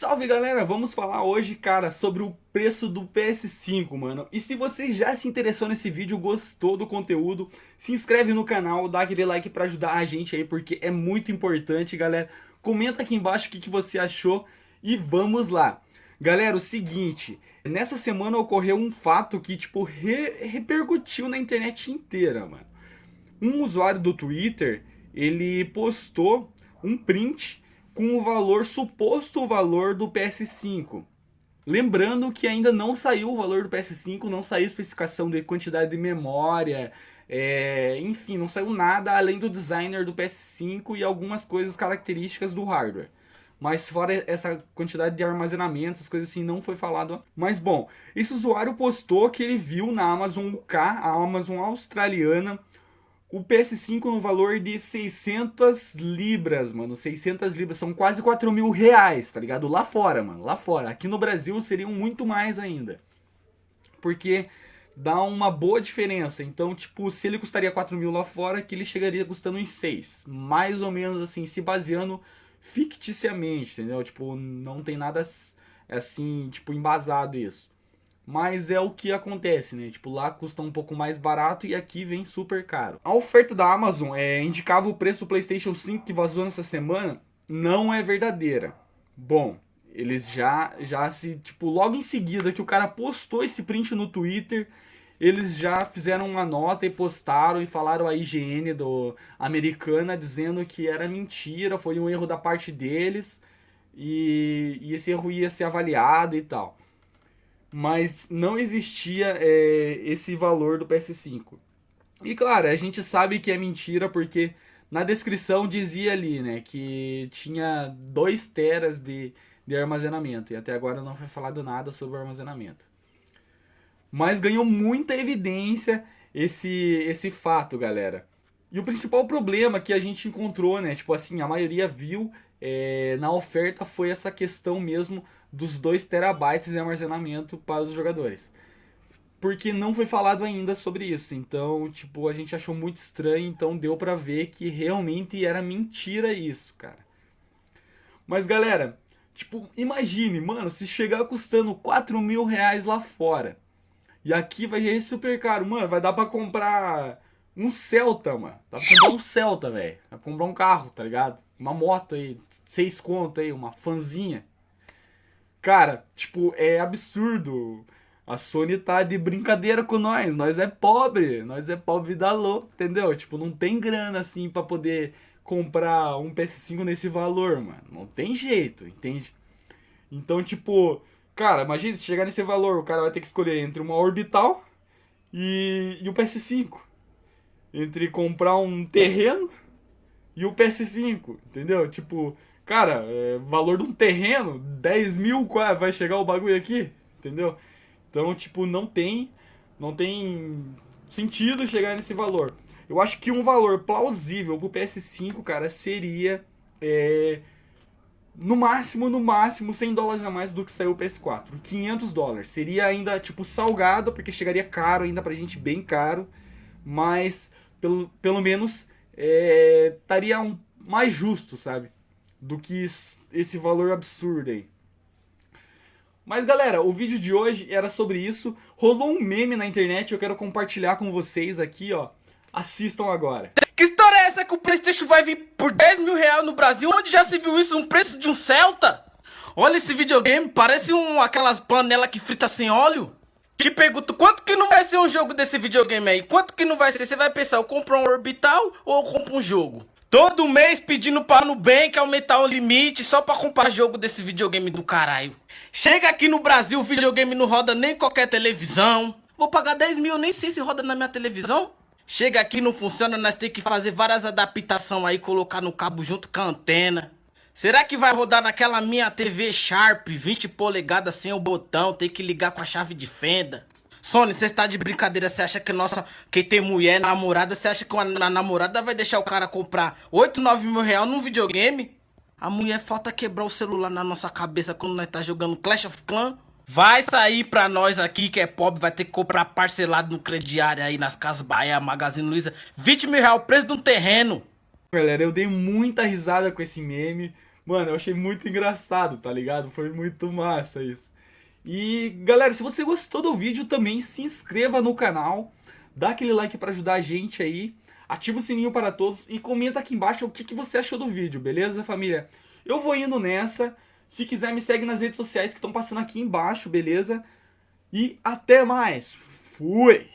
Salve galera, vamos falar hoje, cara, sobre o preço do PS5, mano. E se você já se interessou nesse vídeo, gostou do conteúdo, se inscreve no canal, dá aquele like pra ajudar a gente aí, porque é muito importante, galera. Comenta aqui embaixo o que, que você achou e vamos lá. Galera, o seguinte, nessa semana ocorreu um fato que, tipo, re repercutiu na internet inteira, mano. Um usuário do Twitter, ele postou um print com o valor, suposto valor do PS5. Lembrando que ainda não saiu o valor do PS5, não saiu especificação de quantidade de memória, é, enfim, não saiu nada além do designer do PS5 e algumas coisas características do hardware. Mas fora essa quantidade de armazenamento, essas coisas assim, não foi falado. Mas bom, esse usuário postou que ele viu na Amazon UK, a Amazon australiana, o PS5 no valor de 600 libras, mano. 600 libras, são quase 4 mil reais, tá ligado? Lá fora, mano, lá fora. Aqui no Brasil seriam muito mais ainda. Porque dá uma boa diferença. Então, tipo, se ele custaria 4 mil lá fora, aqui ele chegaria custando em 6. Mais ou menos assim, se baseando ficticiamente, entendeu? Tipo, não tem nada assim, tipo, embasado isso. Mas é o que acontece, né? Tipo, lá custa um pouco mais barato e aqui vem super caro. A oferta da Amazon é, indicava o preço do PlayStation 5 que vazou nessa semana, não é verdadeira. Bom, eles já, já se, tipo, logo em seguida que o cara postou esse print no Twitter, eles já fizeram uma nota e postaram e falaram a IGN do americana dizendo que era mentira, foi um erro da parte deles e, e esse erro ia ser avaliado e tal mas não existia é, esse valor do PS5. E claro, a gente sabe que é mentira porque na descrição dizia ali, né, que tinha 2 teras de, de armazenamento e até agora não foi falado nada sobre o armazenamento. Mas ganhou muita evidência esse, esse fato, galera. E o principal problema que a gente encontrou, né, tipo assim, a maioria viu é, na oferta foi essa questão mesmo dos 2 terabytes de armazenamento para os jogadores. Porque não foi falado ainda sobre isso, então, tipo, a gente achou muito estranho, então deu pra ver que realmente era mentira isso, cara. Mas, galera, tipo, imagine, mano, se chegar custando 4 mil reais lá fora, e aqui vai ser super caro, mano, vai dar pra comprar um Celta, mano. Dá pra comprar um Celta, velho. Dá pra comprar um carro, tá ligado? Uma moto aí, seis conto aí, uma fanzinha. Cara, tipo, é absurdo. A Sony tá de brincadeira com nós. Nós é pobre. Nós é pobre da louca, entendeu? Tipo, não tem grana assim pra poder comprar um PS5 nesse valor, mano. Não tem jeito, entende? Então, tipo, cara, imagina se chegar nesse valor, o cara vai ter que escolher entre uma orbital e, e o PS5. Entre comprar um terreno e o PS5, entendeu? Tipo, Cara, é, valor de um terreno, 10 mil, vai chegar o bagulho aqui, entendeu? Então, tipo, não tem, não tem sentido chegar nesse valor. Eu acho que um valor plausível pro PS5, cara, seria é, no máximo, no máximo, 100 dólares a mais do que saiu o PS4. 500 dólares. Seria ainda, tipo, salgado, porque chegaria caro ainda pra gente, bem caro. Mas, pelo, pelo menos, é, estaria um, mais justo, sabe? do que esse valor absurdo aí. Mas galera, o vídeo de hoje era sobre isso. Rolou um meme na internet, eu quero compartilhar com vocês aqui, ó. Assistam agora. Que história é essa que o Playstation vai vir por 10 mil reais no Brasil? Onde já se viu isso no preço de um Celta? Olha esse videogame, parece um, aquelas panelas que frita sem óleo. Te pergunto, quanto que não vai ser um jogo desse videogame aí? Quanto que não vai ser? Você vai pensar, eu compro um orbital ou eu compro um jogo? Todo mês pedindo para Nubank aumentar o limite só pra comprar jogo desse videogame do caralho. Chega aqui no Brasil, o videogame não roda nem qualquer televisão. Vou pagar 10 mil, nem sei se roda na minha televisão. Chega aqui, não funciona, nós temos que fazer várias adaptações aí, colocar no cabo junto com a antena. Será que vai rodar naquela minha TV Sharp 20 polegadas sem o botão, tem que ligar com a chave de fenda? Sony, você está de brincadeira, você acha que nossa, quem tem mulher, namorada, você acha que uma namorada vai deixar o cara comprar 8, 9 mil reais num videogame? A mulher falta quebrar o celular na nossa cabeça quando nós tá jogando Clash of Clans? Vai sair pra nós aqui que é pobre, vai ter que comprar parcelado no crediário aí nas Casas Bahia, Magazine Luiza, 20 mil reais o preço de um terreno. Galera, eu dei muita risada com esse meme, Mano, eu achei muito engraçado, tá ligado? Foi muito massa isso. E galera, se você gostou do vídeo também se inscreva no canal, dá aquele like para ajudar a gente aí, ativa o sininho para todos e comenta aqui embaixo o que, que você achou do vídeo, beleza família? Eu vou indo nessa, se quiser me segue nas redes sociais que estão passando aqui embaixo, beleza? E até mais, fui!